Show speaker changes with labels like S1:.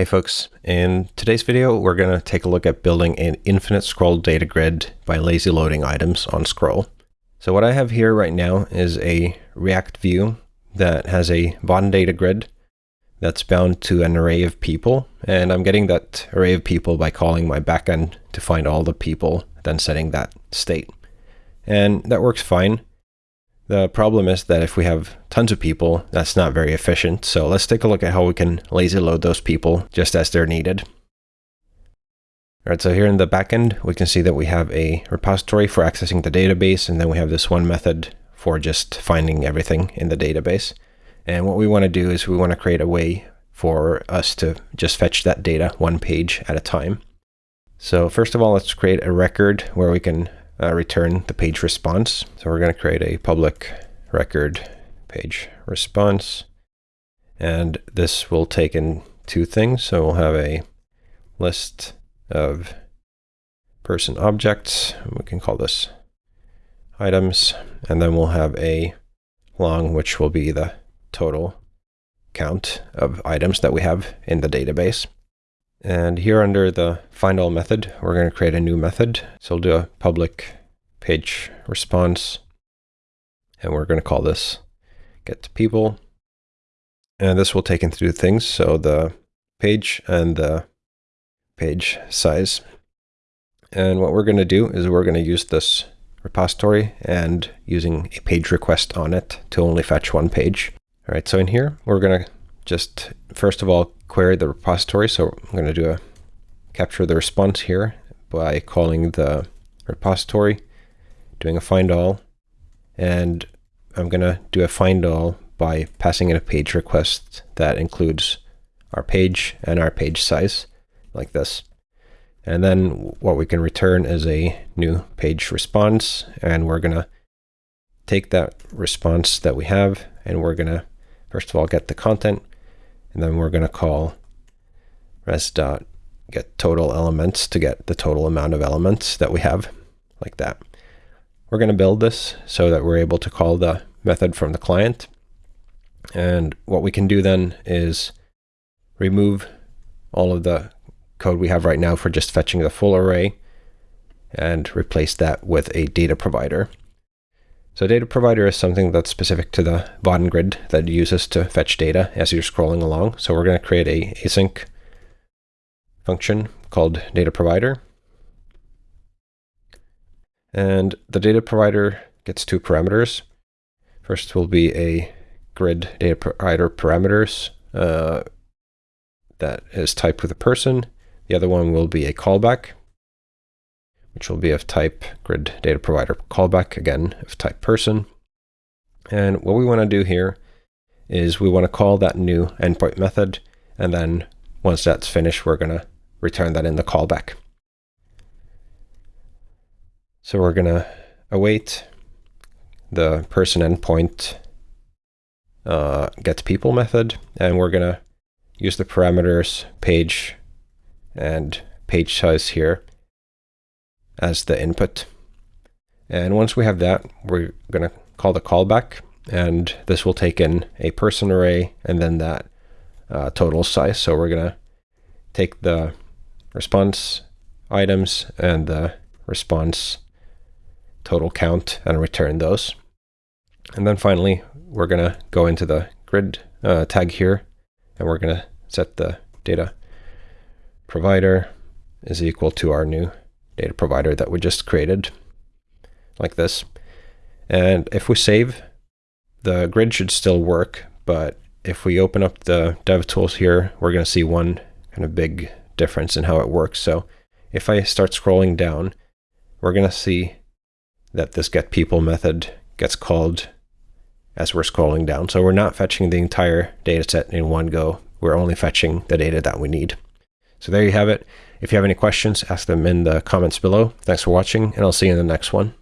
S1: Hey folks, in today's video we're going to take a look at building an infinite scroll data grid by lazy loading items on scroll. So what I have here right now is a React view that has a Vaadin data grid that's bound to an array of people and I'm getting that array of people by calling my backend to find all the people then setting that state. And that works fine. The problem is that if we have tons of people, that's not very efficient. So let's take a look at how we can lazy load those people just as they're needed. All right, so here in the backend, we can see that we have a repository for accessing the database, and then we have this one method for just finding everything in the database. And what we want to do is we want to create a way for us to just fetch that data one page at a time. So first of all, let's create a record where we can uh, return the page response. So we're going to create a public record page response. And this will take in two things. So we'll have a list of person objects. We can call this items. And then we'll have a long, which will be the total count of items that we have in the database. And here under the find all method, we're going to create a new method. So we'll do a public page response, and we're going to call this get to people. And this will take in two things. So the page and the page size. And what we're going to do is we're going to use this repository and using a page request on it to only fetch one page. All right, so in here, we're going to just, first of all, query the repository. So I'm going to do a capture the response here by calling the repository, doing a find all, and I'm going to do a find all by passing in a page request that includes our page and our page size, like this. And then what we can return is a new page response, and we're going to take that response that we have, and we're going to, first of all, get the content, and then we're going to call res dot get total elements to get the total amount of elements that we have, like that. We're going to build this so that we're able to call the method from the client. And what we can do then is remove all of the code we have right now for just fetching the full array and replace that with a data provider. So data provider is something that's specific to the Vaadin grid that uses to fetch data as you're scrolling along. So we're going to create a async function called data provider. And the data provider gets two parameters. First will be a grid data provider parameters uh, that is typed with a person. The other one will be a callback which will be of type grid data provider callback, again, of type person. And what we want to do here is we want to call that new endpoint method. And then once that's finished, we're going to return that in the callback. So we're going to await the person endpoint uh, get people method, and we're going to use the parameters page and page size here as the input. And once we have that, we're going to call the callback, and this will take in a person array and then that uh, total size. So we're going to take the response items and the response total count and return those. And then finally, we're going to go into the grid uh, tag here, and we're going to set the data provider is equal to our new data provider that we just created, like this. And if we save, the grid should still work, but if we open up the DevTools here, we're going to see one kind of big difference in how it works. So if I start scrolling down, we're going to see that this get people method gets called as we're scrolling down. So we're not fetching the entire data set in one go. We're only fetching the data that we need. So there you have it. If you have any questions, ask them in the comments below. Thanks for watching, and I'll see you in the next one.